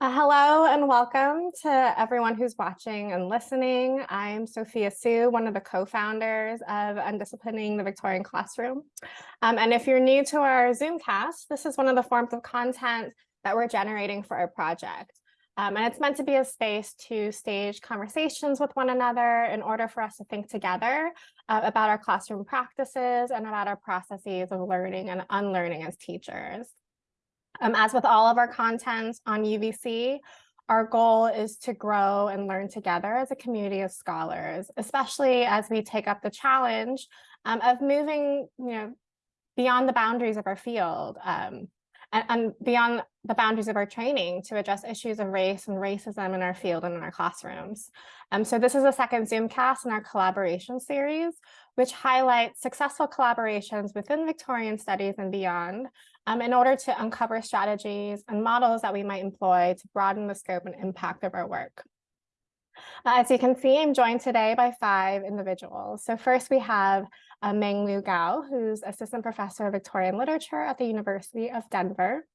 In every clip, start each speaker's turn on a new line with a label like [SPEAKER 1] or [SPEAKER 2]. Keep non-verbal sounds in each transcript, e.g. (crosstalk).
[SPEAKER 1] Uh, hello and welcome to everyone who's watching and listening. I'm Sophia Hsu, one of the co-founders of Undisciplining the Victorian Classroom. Um, and if you're new to our Zoomcast, this is one of the forms of content that we're generating for our project. Um, and it's meant to be a space to stage conversations with one another in order for us to think together uh, about our classroom practices and about our processes of learning and unlearning as teachers. Um, as with all of our content on UVC, our goal is to grow and learn together as a community of scholars, especially as we take up the challenge um, of moving you know, beyond the boundaries of our field um, and, and, beyond the boundaries of our training to address issues of race and racism in our field and in our classrooms. Um, so this is a second Zoomcast in our collaboration series, which highlights successful collaborations within Victorian studies and beyond um, in order to uncover strategies and models that we might employ to broaden the scope and impact of our work. Uh, as you can see, I'm joined today by five individuals. So first we have uh, Menglu Gao, who's Assistant Professor of Victorian Literature at the University of Denver.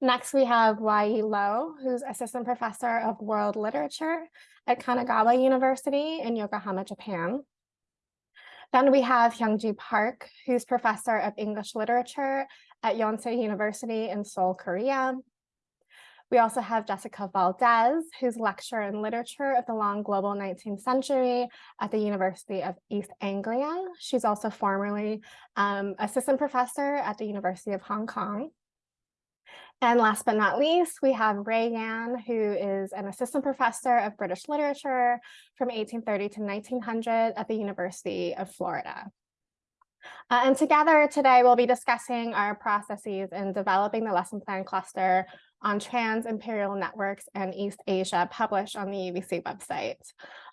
[SPEAKER 1] Next, we have Wai Lo, who's Assistant Professor of World Literature at Kanagawa University in Yokohama, Japan. Then we have Hyungji Park, who's Professor of English Literature at Yonsei University in Seoul, Korea. We also have Jessica Valdez, who's lecturer in literature of the long global 19th century at the University of East Anglia. She's also formerly um, assistant professor at the University of Hong Kong. And last but not least, we have Rae Yan, who is an assistant professor of British literature from 1830 to 1900 at the University of Florida. Uh, and together today, we'll be discussing our processes in developing the lesson plan cluster on trans-imperial networks and East Asia published on the UVC website.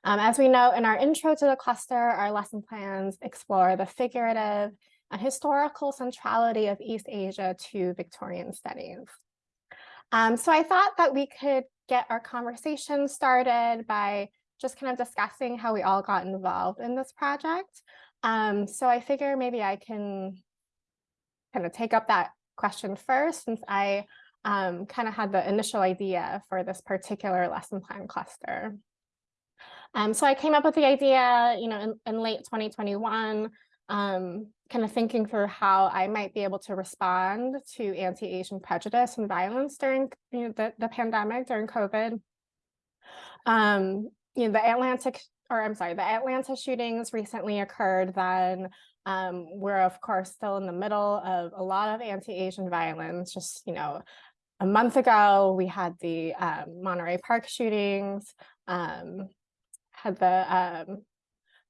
[SPEAKER 1] Um, as we know in our intro to the cluster, our lesson plans explore the figurative and historical centrality of East Asia to Victorian studies. Um, so I thought that we could get our conversation started by just kind of discussing how we all got involved in this project. Um, so I figure maybe I can kind of take up that question first since I um, kind of had the initial idea for this particular lesson plan cluster. Um, so I came up with the idea, you know, in, in late 2021, um, kind of thinking through how I might be able to respond to anti-Asian prejudice and violence during you know, the, the pandemic, during COVID. Um, you know, the Atlantic or I'm sorry, the Atlanta shootings recently occurred then. Um, we're of course still in the middle of a lot of anti-Asian violence. Just, you know, a month ago, we had the um, Monterey Park shootings, um, had the um,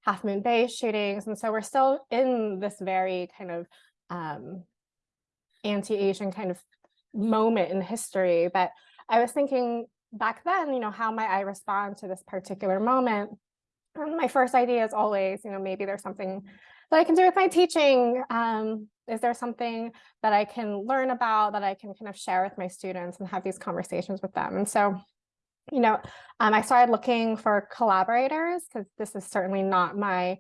[SPEAKER 1] Half Moon Bay shootings. And so we're still in this very kind of um, anti-Asian kind of moment in history. But I was thinking back then, you know, how might I respond to this particular moment? (laughs) my first idea is always, you know, maybe there's something that I can do with my teaching. Um, is there something that I can learn about that I can kind of share with my students and have these conversations with them? And so, you know, um, I started looking for collaborators because this is certainly not my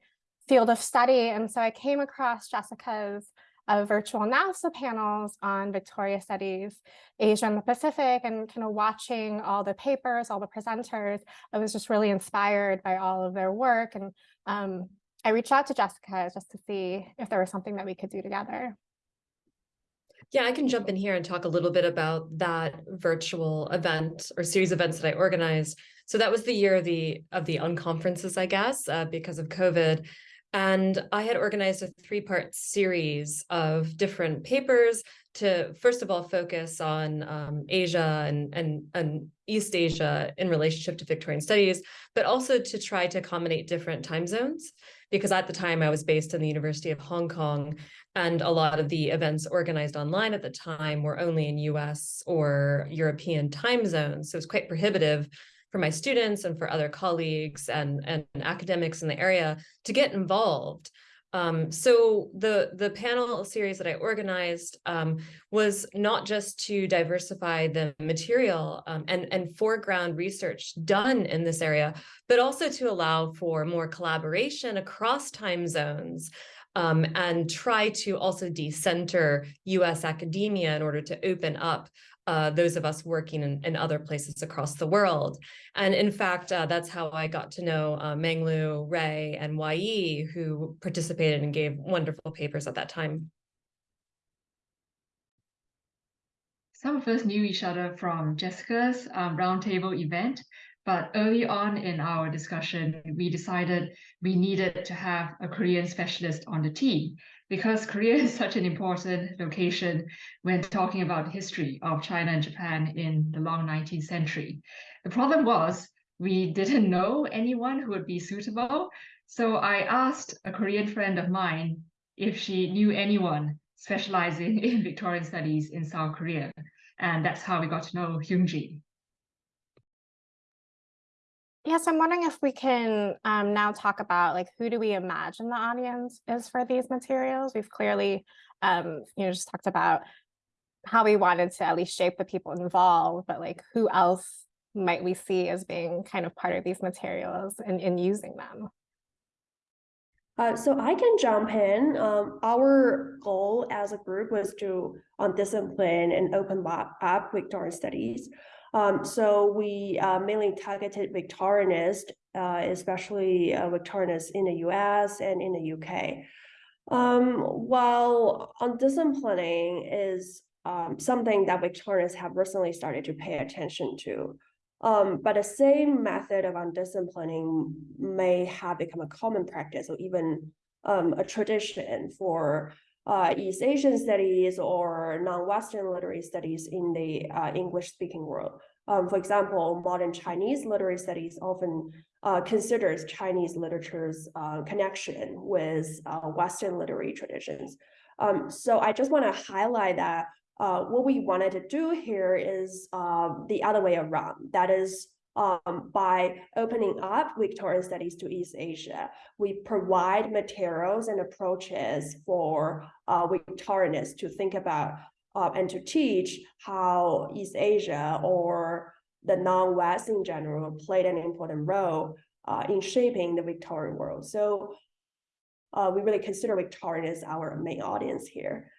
[SPEAKER 1] field of study. And so I came across Jessica's of virtual NAVSA panels on Victoria Studies, Asia and the Pacific, and kind of watching all the papers, all the presenters. I was just really inspired by all of their work. And um, I reached out to Jessica just to see if there was something that we could do together.
[SPEAKER 2] Yeah, I can jump in here and talk a little bit about that virtual event or series of events that I organized. So that was the year of the of the unconferences, I guess, uh, because of COVID. And I had organized a three-part series of different papers to, first of all, focus on um, Asia and, and, and East Asia in relationship to Victorian studies, but also to try to accommodate different time zones. Because at the time I was based in the University of Hong Kong, and a lot of the events organized online at the time were only in US or European time zones. So it's quite prohibitive for my students and for other colleagues and, and academics in the area to get involved. Um, so the, the panel series that I organized um, was not just to diversify the material um, and, and foreground research done in this area, but also to allow for more collaboration across time zones um, and try to also decenter US academia in order to open up uh, those of us working in, in, other places across the world. And in fact, uh, that's how I got to know uh, Menglu, Rae, and Yi, who participated and gave wonderful papers at that time.
[SPEAKER 3] Some of us knew each other from Jessica's um, roundtable event, but early on in our discussion, we decided we needed to have a Korean specialist on the team because Korea (laughs) is such an important location when talking about the history of China and Japan in the long 19th century. The problem was we didn't (laughs) know anyone who would be suitable. So I asked a Korean friend of mine if she knew anyone specializing (laughs) in Victorian studies in South Korea. And that's how we got to know Hyungji.
[SPEAKER 1] Yes, I'm wondering if we can um, now talk about like who do we imagine the audience is for these materials? We've clearly, um, you know, just talked about how we wanted to at least shape the people involved, but like who else might we see as being kind of part of these materials and in using them?
[SPEAKER 4] Uh, so I can jump in. Um, our goal as a group was to um, discipline and open up Victorian studies. Um, so we uh, mainly targeted Victorianists, uh, especially uh, Victorianists in the US and in the UK. Um, while undisciplining is um, something that Victorians have recently started to pay attention to. Um, but the same method of undisciplining may have become a common practice or even um, a tradition for uh, East Asian studies or non-Western literary studies in the uh, English-speaking world. Um, for example, modern Chinese literary studies often uh, considers Chinese literature's uh, connection with uh, Western literary traditions. Um, so I just want to highlight that uh, what we wanted to do here is the other way around. That is um, by opening up Victorian studies to East Asia, we provide materials and approaches for uh, Victorianists to think about uh, and to teach how East Asia or the non-West in general played an important role uh, in shaping the Victorian world. So uh, we really consider Victorian as our main audience here.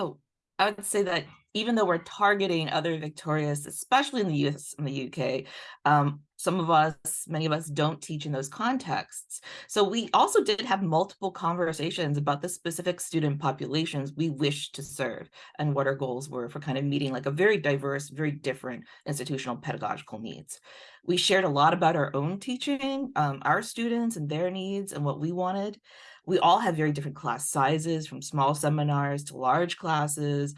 [SPEAKER 5] Oh, I would say that even though we're targeting other Victorias, especially in the US and the UK, um, some of us, many of us don't teach in those contexts. So we also did have multiple conversations about the specific student populations we wish to serve and what our goals were for kind of meeting like a very diverse, very different institutional pedagogical needs. We shared a lot about our own teaching, um, our students and their needs and what we wanted. We all have very different class sizes from small seminars to large classes,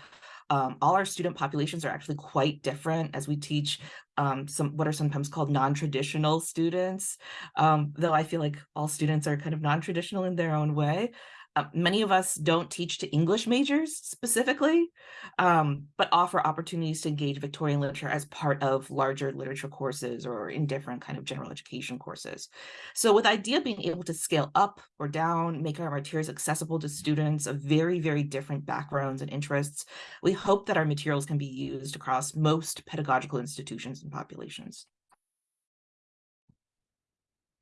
[SPEAKER 5] um, all our student populations are actually quite different as we teach um, some what are sometimes called non-traditional students, um, though I feel like all students are kind of non-traditional in their own way. Uh, many of us don't teach to English majors specifically, um, but offer opportunities to engage Victorian literature as part of larger literature courses or in different kind of general education courses. So with the IDEA of being able to scale up or down, make our materials accessible to students of very, very different backgrounds and interests, we hope that our materials can be used across most pedagogical institutions and populations.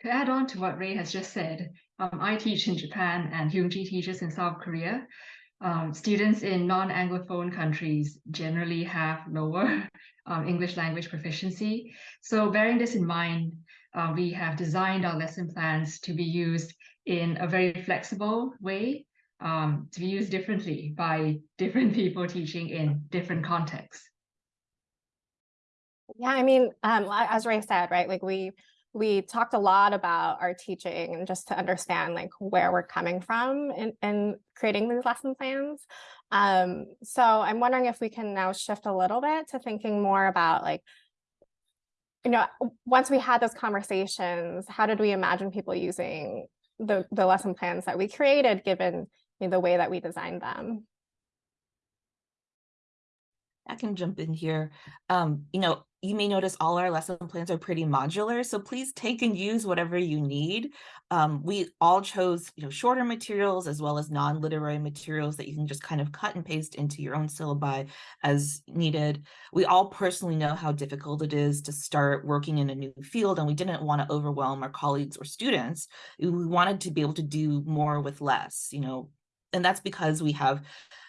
[SPEAKER 3] To add on to what Rae has just said, um, I teach in Japan and Hyungji teaches in South Korea. Um, students in non-Anglophone countries generally have lower (laughs) um, English language proficiency. So bearing this in mind, uh, we have designed our lesson plans to be used in a very flexible way, um, to be used differently by (laughs) different people teaching in different contexts.
[SPEAKER 1] Yeah, I mean, um, as Rae said, right, like we we talked a lot about our teaching and just to understand like where we're coming from in, in creating these lesson plans. Um, so I'm wondering if we can now shift a little bit to thinking more about like, you know, once we had those conversations, how did we imagine people using the, the lesson plans that we created given you know, the way that we designed them?
[SPEAKER 5] I can jump in here. Um, you know, you may notice all our lesson plans are pretty modular, so please take and use whatever you need. Um, we all chose, you know, shorter materials as well as non-literary materials that you can just kind of cut and paste into your own syllabi as needed. We all personally know how difficult it is to start working in a new field, and we didn't want to overwhelm our colleagues or students. We wanted to be able to do more with less, you know, and that's because we have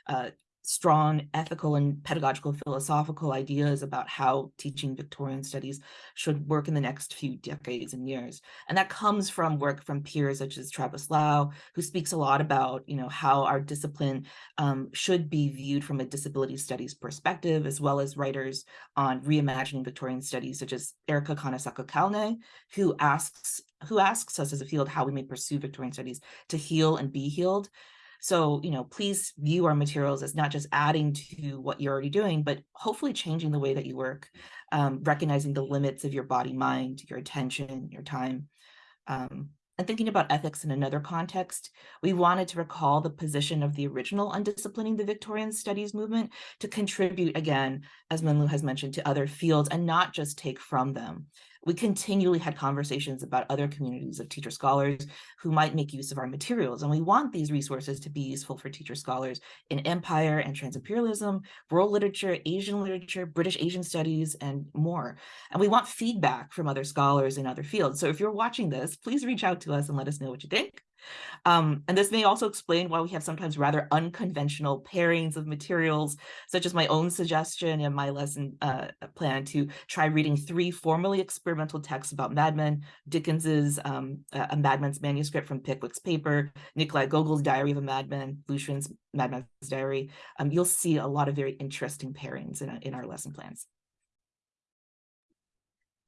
[SPEAKER 5] uh, strong ethical and pedagogical philosophical ideas about how teaching Victorian studies should work in the next few decades and years. And that comes from work from peers such as Travis Lau, who speaks a lot about, you know, how our discipline um, should be viewed from a disability studies perspective, as well as writers on reimagining Victorian studies, such as Erica Kanesaka Kalnay, who asks who asks us as a field how we may pursue Victorian studies to heal and be healed. So, you know, please view our materials as not just adding to what you're already doing, but hopefully changing the way that you work, um, recognizing the limits of your body, mind, your attention, your time. Um, and thinking about ethics in another context, we wanted to recall the position of the original Undisciplining the Victorian Studies movement to contribute again, as Menglu has mentioned, to other fields and not just take from them. We continually had conversations about other communities of teacher scholars who might make use of our materials. And we want these resources to be useful for teacher scholars in empire and transimperialism, world literature, Asian literature, British Asian studies, and more. And we want feedback from other scholars in other fields. So if you're watching this, please reach out to us and let us know what you think. Um, and this may also explain why we have sometimes rather unconventional pairings of materials, such as my own suggestion in my lesson uh, plan to try reading three formally experimental texts about Mad Men, Dickens's um, A Madman's Manuscript from Pickwick's Paper, Nikolai Gogol's Diary of a Madman, Lu Xun's Madman's Diary. Um, you'll see a lot of very interesting pairings in, in our lesson plans.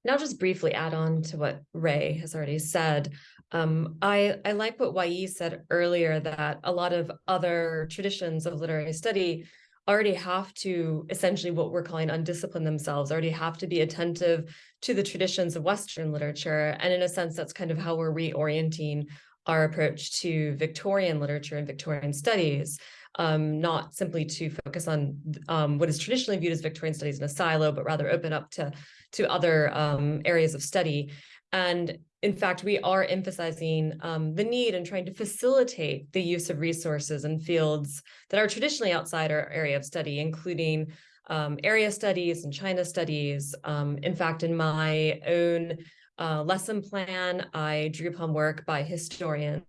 [SPEAKER 2] I'll just briefly add on to what Rae has already said. Um, I, I like what Wai said earlier that a lot of other traditions of literary study already have to essentially what we're calling undiscipline themselves, already have to be attentive to the traditions of Western literature. And in a sense, that's kind of how we're reorienting our approach to Victorian literature and Victorian studies um, not simply to focus on um, what is traditionally viewed as Victorian studies in a silo, but rather open up to, to other um, areas of study. And in fact, we are emphasizing um, the need and trying to facilitate the use of resources and fields that are traditionally outside our area of study, including um, area studies and China studies. Um, in fact, in my own uh, lesson plan, I drew upon work by historians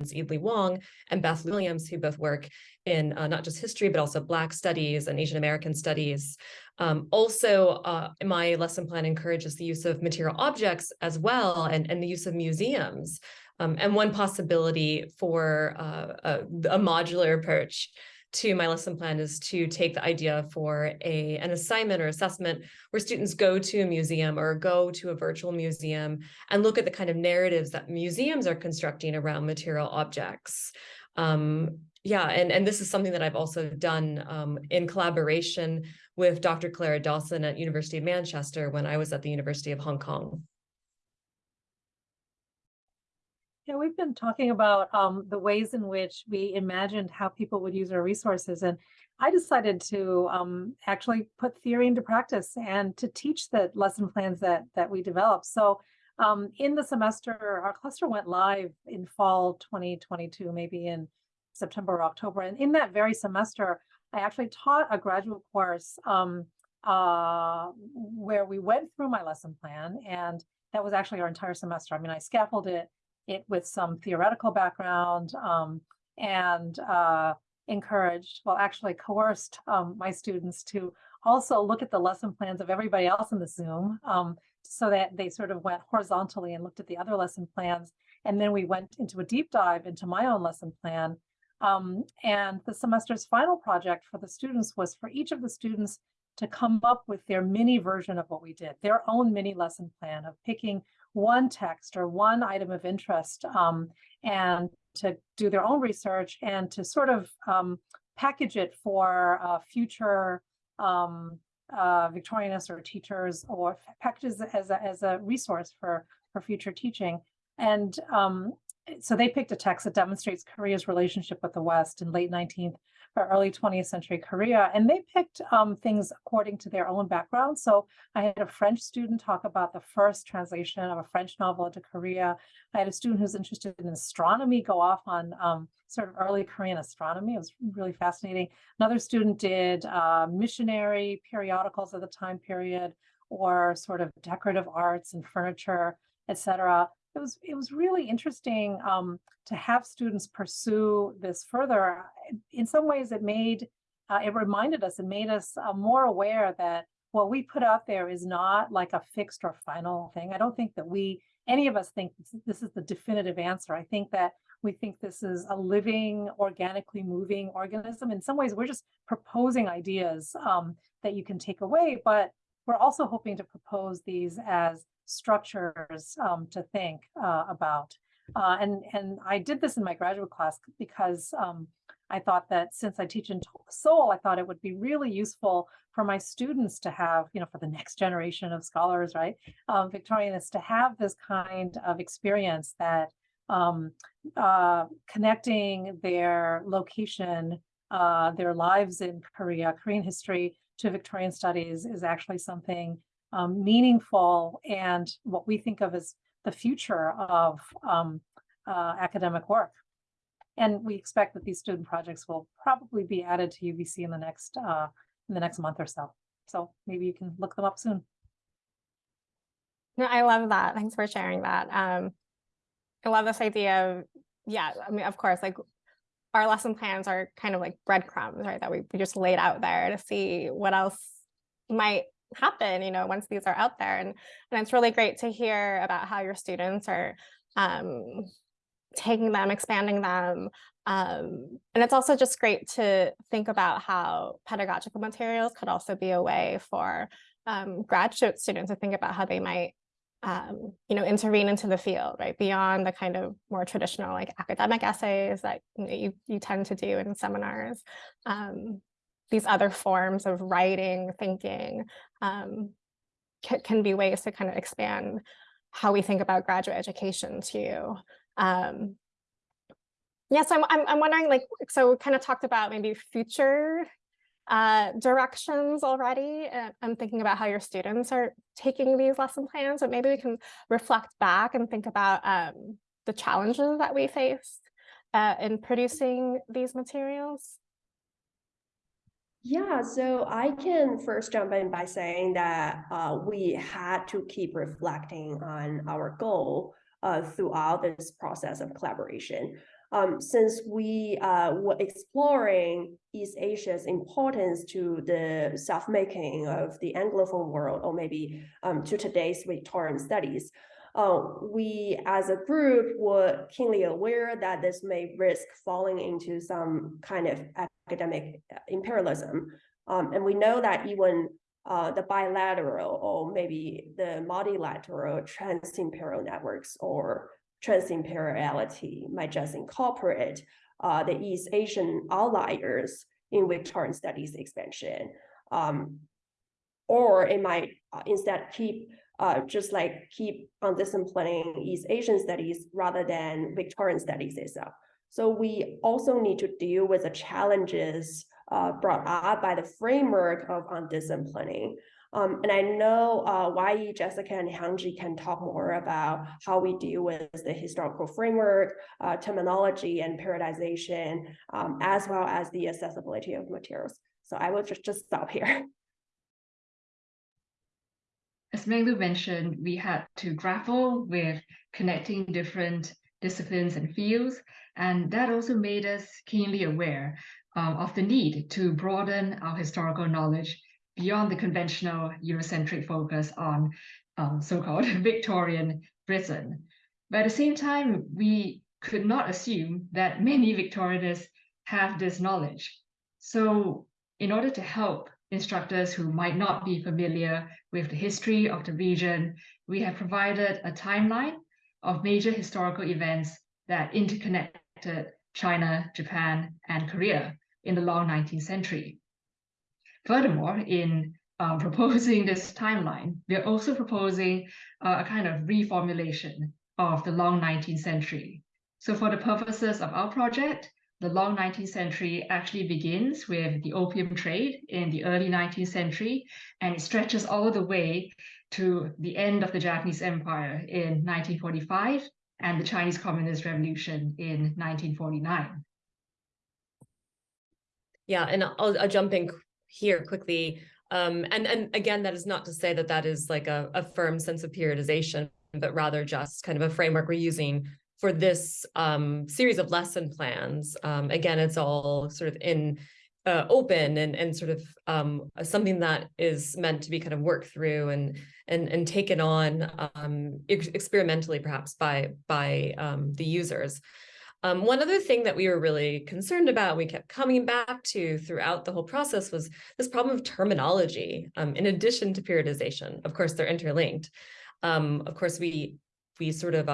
[SPEAKER 2] Edlie Wong and Beth Williams, who both work in uh, not just history, but also Black studies and Asian American studies. Um, also, uh, my lesson plan encourages the use of material objects as well and, and the use of museums. Um, and one possibility for uh, a, a modular approach to my lesson plan is to take the idea for a an assignment or assessment where students go to a museum or go to a virtual museum and look at the kind of narratives that museums are constructing around material objects. Um, yeah, and, and this is something that I've also done um, in collaboration with Dr. Clara Dawson at University of Manchester when I was at the University of Hong Kong.
[SPEAKER 6] Yeah, we've been talking about um, the ways in which we imagined how people would use our resources. And I decided to um, actually put theory into practice and to teach the lesson plans that, that we developed. So um, in the semester, our cluster went live in fall 2022, maybe in September or October. And in that very semester, I actually taught a graduate course um, uh, where we went through my lesson plan. And that was actually our entire semester. I mean, I scaffolded it it with some theoretical background um, and uh, encouraged, well, actually coerced um, my students to also look at the lesson plans of everybody else in the Zoom um, so that they sort of went horizontally and looked at the other lesson plans. And then we went into a deep dive into my own lesson plan. Um, and the semester's final project for the students was for each of the students to come up with their mini version of what we did, their own mini lesson plan of picking one text or one item of interest um, and to do their own research and to sort of um, package it for uh, future um, uh, Victorianists or teachers or packages as a, as a resource for, for future teaching. And um, so they picked a text that demonstrates Korea's relationship with the West in late 19th or early 20th century Korea, and they picked um, things according to their own background. So I had a French student talk about the first translation of a French novel into Korea. I had a student who's interested in astronomy go off on um, sort of early Korean astronomy. It was really fascinating. Another student did uh, missionary periodicals of the time period or sort of decorative arts and furniture, etc it was it was really interesting um, to have students pursue this further. In some ways, it made uh, it reminded us, it made us uh, more aware that what we put out there is not like a fixed or final thing. I don't think that we any of us think this, is the definitive answer. I think that we think this is a living, organically moving organism. In some ways, we're just proposing ideas um, that you can take away, but we're also hoping to propose these as structures um, to think uh, about. Uh, and, and I did this in my graduate class because um, I thought that since I teach in Seoul, I thought it would be really useful for my students to have, you know, for the next generation of scholars, right, um, Victorianists, to have this kind of experience that um, uh, connecting their location, uh, their lives in Korea, Korean history to Victorian studies is actually something um, meaningful and what we think of as the future of um, uh, academic work. And we expect that these student projects will probably be added to UVC in the next uh, in the next month or so. So maybe you can look them up soon.
[SPEAKER 1] No, I love that. Thanks for sharing that. Um, I love this idea of, yeah, I mean, of course, like our lesson plans are kind of like breadcrumbs, right? That we, we just laid out there to see what else might happen, you know, once these are out there. And, and it's really great to hear about how your students are um, taking them, expanding them. Um, and it's also just great to think about how pedagogical materials could also be a way for um, graduate students to think about how they might um, you know, intervene into the field, right? Beyond the kind of more traditional like academic essays that you, you, you tend to do in seminars. Um, these other forms of writing, thinking, um, can, be ways to kind of expand how we think about graduate education too. Um, yeah, so I'm, I'm, I'm wondering like, so we kind of talked about maybe future uh, directions already. I'm thinking about how your students are taking these lesson plans, but maybe we can reflect back and think about um, the challenges that we faced uh, in producing these materials.
[SPEAKER 4] Yeah, so I can first jump in by saying that uh, we had to keep reflecting on our goal uh, throughout this process of collaboration. Um, since we uh, were exploring East Asia's importance to the self-making of the Anglophone world, or maybe um, to today's Victorian studies, uh, we as a group were keenly aware that this may risk falling into some kind of academic uh, imperialism. Um, and we know that even uh, the bilateral or maybe the multilateral trans-imperial networks or trans-imperiality might just incorporate uh, the East Asian outliers in Victorian studies expansion. Um, or it might uh, instead keep uh, just like keep on disciplining East Asian studies rather than Victorian studies itself. So we also need to deal with the challenges uh, brought up by the framework of undisciplining. Um, and I know uh, Jessica, and Hyungji can talk more about how we deal with the historical framework, uh, terminology, and periodization, um, as well as the accessibility of materials. So I will just, just stop here. (laughs)
[SPEAKER 3] As Menglu mentioned, we had to grapple with connecting different disciplines and fields, and that also made us keenly aware uh, of the need to broaden our historical knowledge beyond the conventional Eurocentric focus on um, so-called (laughs) Victorian Britain. But at the same time, we could not assume that many Victorianists have this knowledge. So in order to help instructors who might not be familiar with the history of the region, we have provided a timeline of major historical events that interconnected China, Japan, and Korea in the long 19th century. Furthermore, in uh, (laughs) proposing this timeline, we are also proposing uh, a kind of reformulation of the long 19th century. So for the purposes of our project, the long 19th century actually begins with the opium trade in the early 19th century, and it stretches all the way to the end of the Japanese Empire in 1945 and the Chinese Communist Revolution in 1949.
[SPEAKER 2] Yeah, and I'll, I'll jump in here quickly. Um, and, and again, that is not to say that that is like a, a firm sense of periodization, but rather just kind of a framework we're using for this um, series of lesson plans. Um, again, it's all sort of in uh, open and and sort of um, something that is meant to be kind of worked through and and and taken on um, ex experimentally, perhaps by by um, the users. Um, one other thing that we were really concerned about, we kept coming back to throughout the whole process was this problem of terminology, um, in addition to periodization. Of course, they're interlinked. Um, of course, we we sort of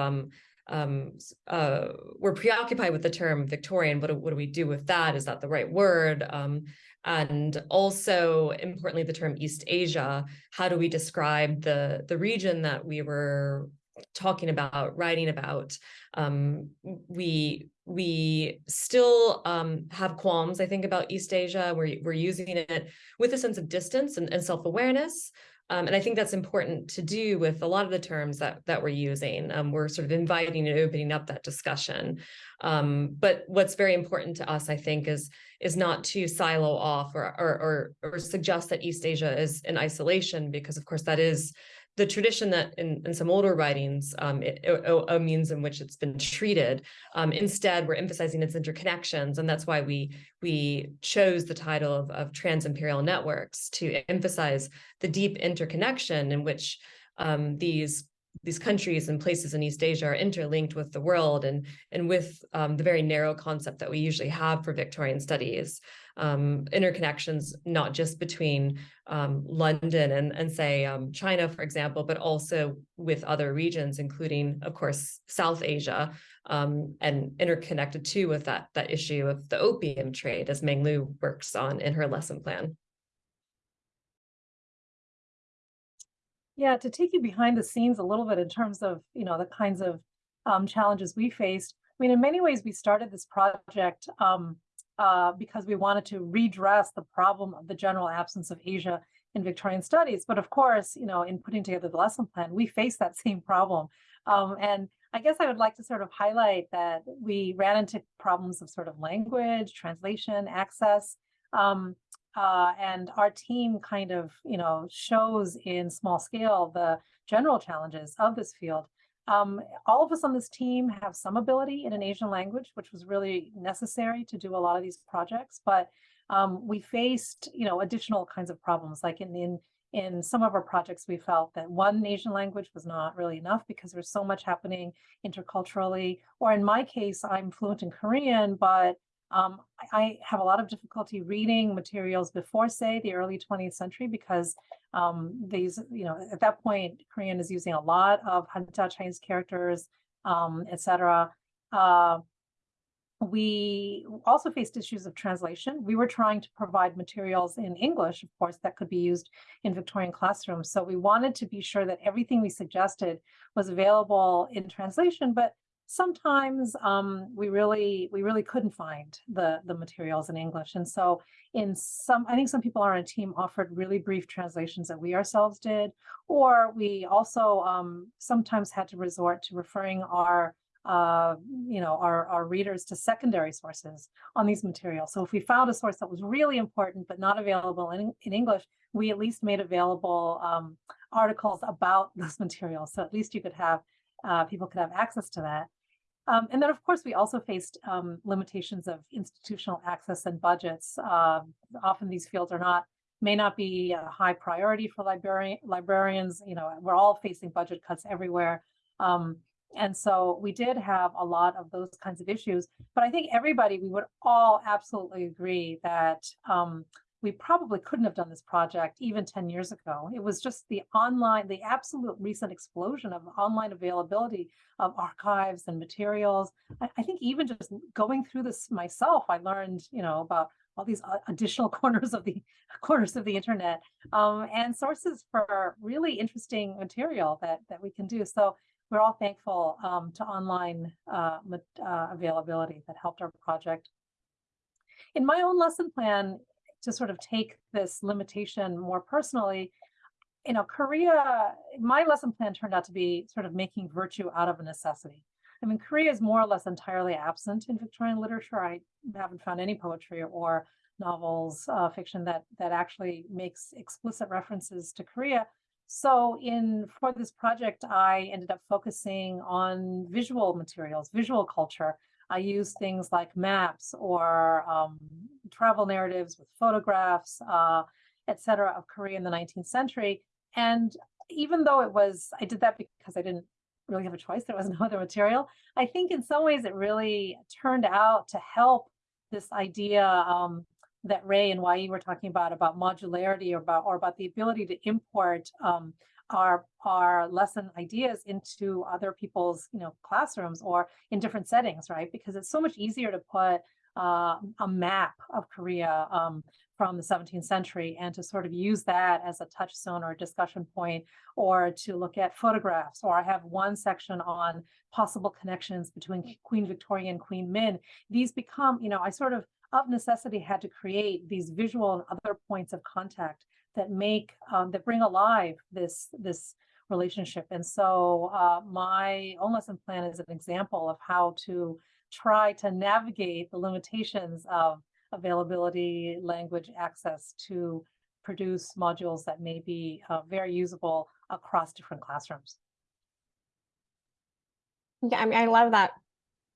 [SPEAKER 2] um, uh, we're preoccupied with the term Victorian. What, what do we do with that? Is that the right word? Um, and also, importantly, the term East Asia. How do we describe the the region that we were talking about, writing about? Um, we we still um, have qualms, I think, about East Asia. We're we're using it with a sense of distance and, and self awareness. Um, and I think that's important to do with a lot of the terms that that we're using. Um, we're sort of inviting and opening up that discussion. Um, but what's very important to us, I think, is is not to silo off or, or or or suggest that East Asia is in isolation, because of course that is the tradition that in, in some older writings, um, it, it, a means in which it's been treated. Um, instead, we're emphasizing its interconnections, and that's why we we chose the title of, of Trans-Imperial Networks to emphasize the deep interconnection in which um, these these countries and places in East Asia are interlinked with the world and and with um, the very narrow concept that we usually have for Victorian studies um, interconnections, not just between um, London and, and say um, China, for example, but also with other regions, including, of course, South Asia, um, and interconnected too with that, that issue of the opium trade, as Menglu works on in her lesson plan.
[SPEAKER 6] Yeah, to take you behind the scenes a little bit in terms of, you know, the kinds of um, challenges we faced. I mean, in many ways, we started this project um, uh, because we wanted to redress the problem of the general absence of Asia in Victorian studies. But of course, you know, in putting together the lesson plan, we faced that same problem. Um, and I guess I would like to sort of highlight that we ran into problems of sort of language, translation, access. Um, uh, and our team kind of, you know, shows in small scale the general challenges of this field. Um, all of us on this team have some ability in an Asian language, which was really necessary to do a lot of these projects. But um, we faced, you know, additional kinds of problems. Like in, in in some of our projects, we felt that one Asian language was not really enough because there's so much happening interculturally. Or in my case, I'm fluent in Korean, but um, I have a lot of difficulty reading materials before, say, the early 20th century because um, these, you know, at that point, Korean is using a lot of Hanja Chinese characters, um, etc. Uh, we also faced issues of translation. We were trying to provide materials in English, of course, that could be used in Victorian classrooms. So we wanted to be sure that everything we suggested was available in translation, but sometimes um, we really we really couldn't find the the materials in English. And so in some, I think some people on our team offered really brief translations that we ourselves did, or we also um, sometimes had to resort to referring our uh, you know, our, our readers to secondary sources on these materials. So if we found a source that was really important but not available in, in English, we at least made available um, articles about (laughs) those materials. So at least you could have, uh, people could have access to that. Um, and then, of course, we also faced um, limitations of institutional access and budgets. Uh, often these fields are not, may not be a high priority for librarian, librarians. You know, we're all facing budget cuts everywhere. Um, and so we did have a lot of those kinds of issues. But I think everybody, we would all absolutely agree that um, we probably couldn't have done this project even 10 years ago. It was just the online, the absolute recent explosion of online availability of archives and materials. I, I think even just going through this myself, I learned, you know, about all these additional (laughs) corners of the corners of the internet um, and sources for really interesting material that that we can do. So we're all thankful um, to online uh, uh, availability that helped our project. In my own lesson plan, to sort of take this limitation more personally, you know, Korea, my lesson plan turned out to be sort of making virtue out of a necessity. I mean, Korea is more or less entirely absent in Victorian literature. I haven't found any poetry or novels, uh, fiction that that actually makes explicit references to Korea. So in for this project, I ended up focusing on visual materials, visual culture. I used things like maps or um, travel narratives with photographs, uh, et cetera, of Korea in the 19th century. And even though it was, I did that because I didn't really have a choice, there was (laughs) no other material. I think in some ways it really turned out to help this idea um, that Rae and Wai were talking about, about modularity or about, or about the ability to import um, our our lesson ideas into other people's you know classrooms or in different settings right because it's so much easier to put uh, a map of korea um, from the 17th century and to sort of use that as a touchstone or a discussion point or to look at photographs. Or i have one section on possible connections between queen victoria and queen min. These become you know i sort of of necessity had to create these visual and other points of contact that make um, that bring alive this this relationship and so uh, my own lesson plan is an example of how to try to navigate the limitations of availability language access to produce modules that may be uh, very usable across different classrooms
[SPEAKER 1] Yeah, I mean, I love that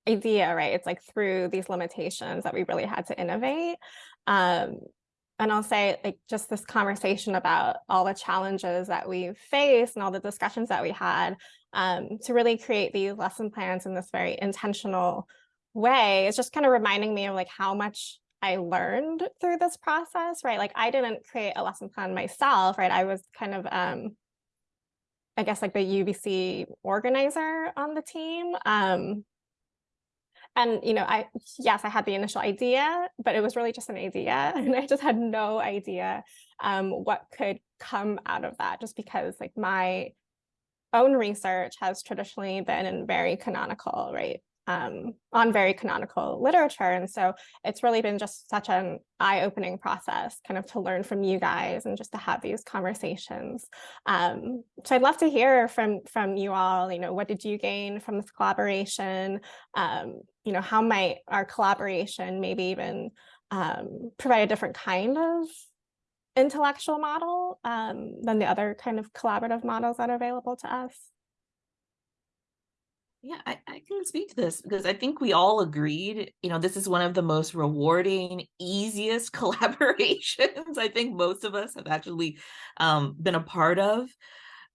[SPEAKER 1] idea, right? It's like through these limitations that we really had to innovate. Um, and I'll say like just this conversation about all the challenges that we've faced and all the discussions that we had um, to really create these lesson plans in this very intentional way is just kind of reminding me of like how much I learned through this process, right? Like I didn't create a lesson plan myself, right? I was kind of, um, I guess like the UVC organizer on the team. Um, and you know i yes i had the initial idea but it was really just an idea (laughs) and i just had no idea um, what could come out of that just because like my own research has traditionally been in very canonical right um, on very canonical literature. And so it's really been just such an eye-opening process kind of to learn from you guys and just to have these conversations. Um, so I'd love to hear from, from you all, you know, what did you gain from this collaboration? Um, you know, how might our collaboration maybe even um, provide a different kind of intellectual model um, than the other kind of collaborative models that are available to us?
[SPEAKER 5] Yeah, I, I can speak to this because I think we all agreed, you know, this is one of the most rewarding, easiest (laughs) collaborations I think most of us have actually um, been a part of.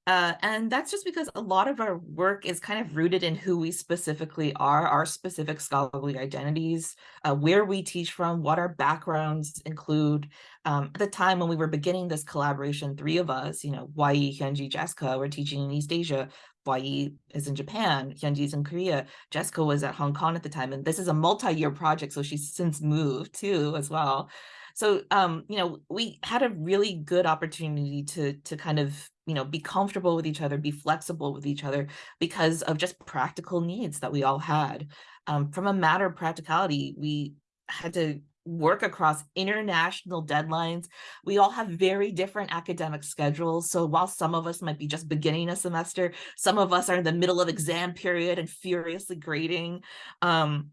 [SPEAKER 5] Uh, and that's just because a lot of our work is kind of rooted in who we specifically are, our specific scholarly identities, uh, where we teach from, what our backgrounds include. Um, at the time when we were beginning this collaboration, three of us, you know, Wai, Hyungji, Jessica, were teaching in East Asia. Wai is in Japan, Hyungji is in Korea, Jessica was at Hong Kong at the time, and this is a multi-year project, so she's since moved too as well. So, um, you know, we had a really good opportunity to to kind of, you know, be comfortable with each other, be flexible with each other because of just practical needs that we all had. Um, from a matter of practicality, we had to work across international deadlines. We all have very different academic schedules. So while some of us might be just beginning a semester, some of us are in the middle of exam period and furiously grading. Um,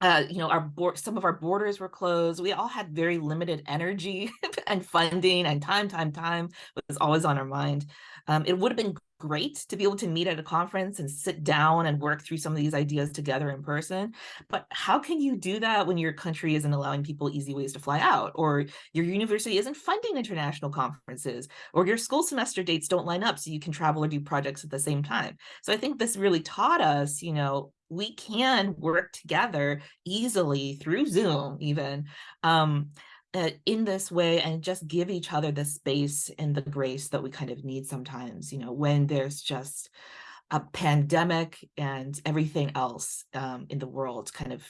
[SPEAKER 5] uh, you know, our board, some of our borders were closed. We all had very limited energy (laughs) and funding and time, time, time was always on our mind. Um, it would have been great to be able to meet at a conference and sit down and work through some of these ideas together in person. But how can you do that when your country isn't allowing people easy ways to fly out, or your university isn't funding international conferences, or your school semester dates don't line up so you can travel or do projects at the same time? So I think this really taught us, you know, we can work together easily through Zoom even. Um, uh, in this way and just give each other the space and the grace that we kind of need sometimes, you know, when there's just a pandemic and everything else um, in the world kind of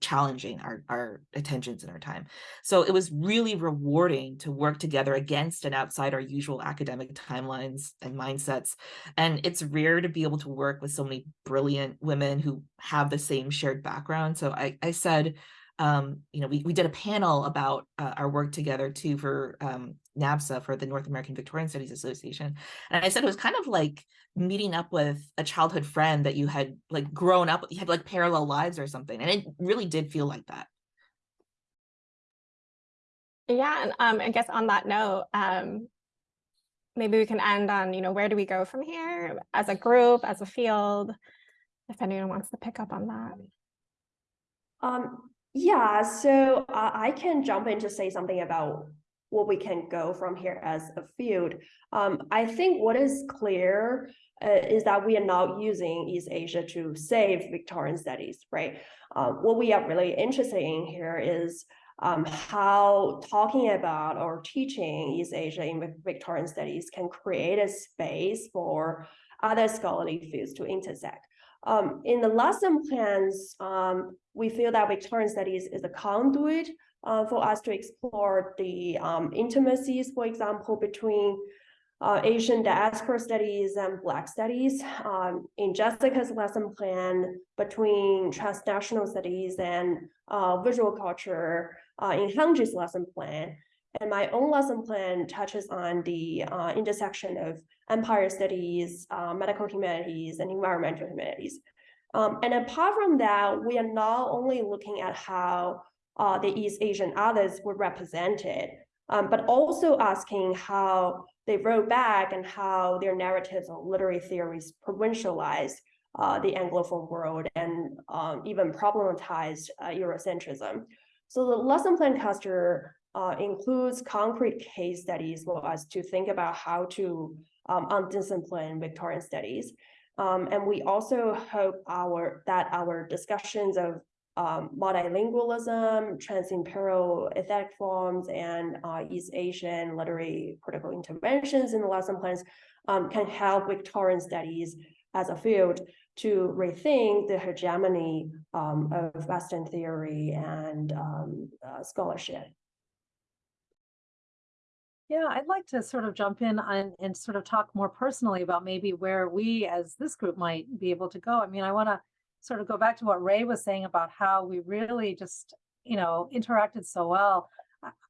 [SPEAKER 5] challenging our, our attentions and our time. So it was really rewarding to work together against and outside our usual academic timelines and mindsets. And it's rare to be able to work with so many brilliant women who have the same shared background. So I, I said, um, you know, we, we did a panel about uh, our work together too for um, NAVSA for the North American Victorian Studies Association. And I said it was kind of like meeting up with a childhood friend that you had like grown up, you had like parallel lives or something. And it really did feel like that.
[SPEAKER 1] Yeah, and um, I guess on that note, um, maybe we can end on, you know, where do we go from here as a group, as a field? If anyone wants to pick up on that.
[SPEAKER 4] Um, yeah, so uh, I can jump in to say something about what we can go from here as a field. Um, I think what is clear uh, is that we are not using East Asia to save Victorian studies, right? Uh, what we are really interested in here is um, how talking about or teaching East Asia in Victorian studies can create a space for other scholarly fields to intersect. Um, in the lesson plans, um, we feel that Victorian studies is a conduit uh, for us to explore the um, intimacies, for example, between uh, Asian diaspora studies and Black studies. Um, in Jessica's lesson plan, between transnational studies and uh, visual culture uh, in Hyungji's lesson plan. And my own lesson plan touches on the uh, intersection of empire studies, uh, medical humanities, and environmental humanities. Um, and apart from that, we are not only looking at how uh, the East Asian others were represented, um, but also asking how they wrote back and how their narratives or literary theories provincialized uh, the Anglophone world and um, even problematized uh, Eurocentrism. So the lesson plan cluster uh, includes concrete case studies for us to think about how to um, undiscipline Victorian studies. Um, and we also hope our that our discussions of um, multilingualism, transimperial aesthetic forms, and uh, East Asian literary critical interventions in the lesson plans um, can help Victorian studies as a field to rethink the hegemony um, of Western theory and um, uh, scholarship.
[SPEAKER 6] Yeah, I'd like to sort of jump in on and sort of talk more personally about maybe where we as this group might be able to go. I mean, I want to sort of go back to what Rae was saying about how we really just, you know, interacted so well.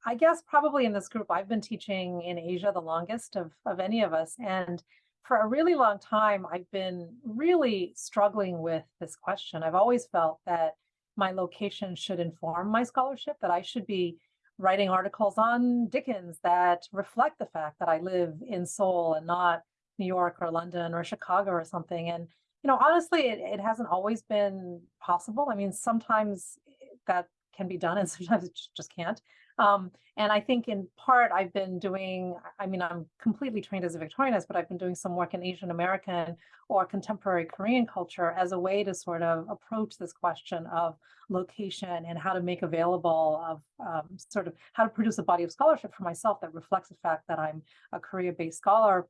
[SPEAKER 6] I guess probably in this group, I've been teaching in Asia the longest of, of any of us. And for a really long time, I've been really struggling with this question. I've always felt that my location should inform my scholarship, that I should be writing articles on Dickens that reflect the fact that I live in Seoul and not New York or London or Chicago or something. And, you know, honestly, it, it hasn't always been possible. I mean, sometimes that can be done and (laughs) sometimes it just can't. Um, and I think in part I've been doing, I mean, I'm completely trained as a Victorianist, but I've been doing some work in Asian American or contemporary Korean culture as a way to sort of approach this question of location and how to make available of um, sort of how to produce a body of scholarship for myself that reflects the fact that I'm a Korea-based scholar.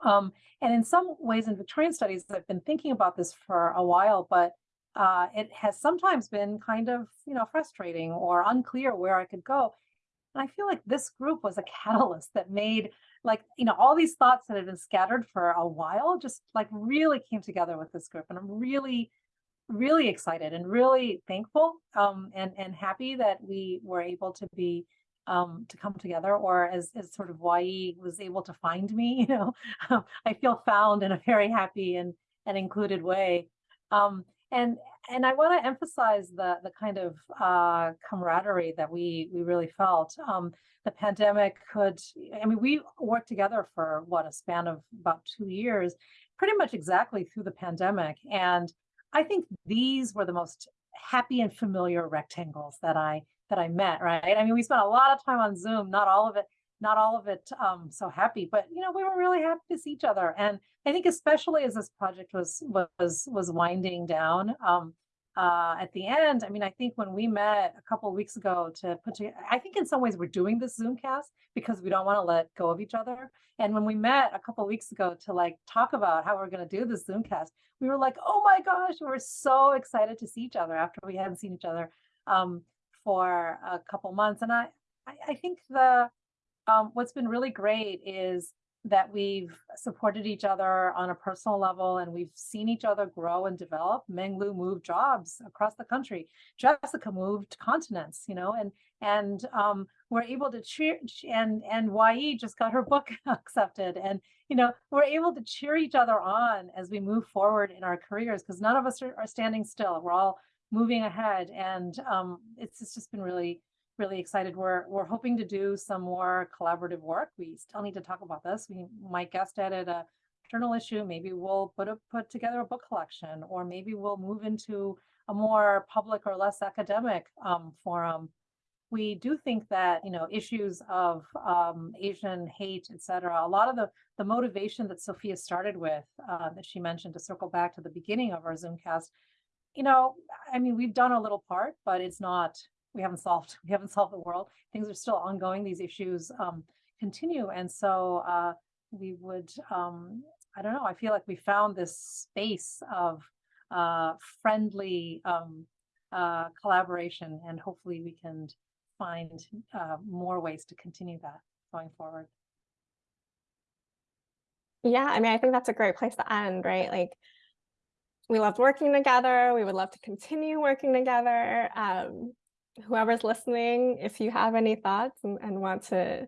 [SPEAKER 6] Um, and in some ways in Victorian studies, I've been thinking about this for a while, but uh, it has sometimes been kind of, you know, frustrating or unclear where I could go. And I feel like this group was a catalyst that made like, you know, all these thoughts that had been scattered for a while just like really came together with this group. And I'm really, really excited and really thankful um, and, and happy that we were able to be um, to come together or as, as sort of Wai was able to find me, (laughs) you know, I feel found in a very happy and, and included way. Um, and and I want to emphasize the the kind of uh, camaraderie that we we really felt. Um, the pandemic could, I mean, we worked together for what a span of about two years, pretty much exactly through the pandemic, and I think these were the most happy and familiar rectangles that I that I met. Right? I mean, we spent a lot of time on Zoom, not all of it not all of it um, so happy, but you know, we were really happy to see each other. And I think especially as this project was was was winding down, um, uh, at the end, I mean, I think when we met a couple of weeks ago to put together, I think in some ways we're doing this Zoomcast because we don't want to let go of each other. And when we met a couple of weeks ago to like talk about how we're going to do this Zoomcast, we were like, oh my gosh, we were so excited to see each other after we hadn't seen each other um, for a couple months. And I, I, think the um, what's been really great is that we've supported each other on a personal level and we've seen each other grow and develop. Menglu moved jobs across the country. Jessica moved continents, you know, and and um, we're able to cheer and and YE just got her book (laughs) accepted. And you know, we're able to cheer each other on as we move forward in our careers because none of us are, are standing still. We're all moving ahead. And um, it's, it's just been really really excited. We're we're hoping to do some more collaborative work. We still need to talk about this. We might guest edit a journal issue. Maybe we'll put a put together a book collection, or maybe we'll move into a more public or less academic um, forum. We do think that you know issues of um, Asian hate, et cetera. A lot of the the motivation that Sophia started with, uh, that she mentioned, to circle back to the beginning of our Zoomcast. You know, I mean, we've done a little part, but it's not we haven't solved (laughs) we haven't solved the world. Things are still ongoing. These issues um, continue. And so uh, we would um, i don't know i feel like we found this space of uh, friendly um, uh, collaboration and hopefully we can find uh, more ways to continue that going forward.
[SPEAKER 1] Yeah, I mean, I think that's a great place to end, right? Like, we loved working together. We would love to continue working together. Um, whoever's listening, if you have any thoughts and, and want to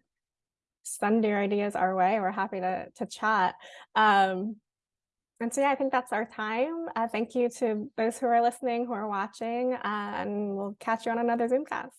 [SPEAKER 1] send your ideas our way, we're happy to to chat. Um, and so yeah, I think that's our time. Uh, thank you to those who are listening, who are watching, uh, and we'll catch you on another Zoomcast.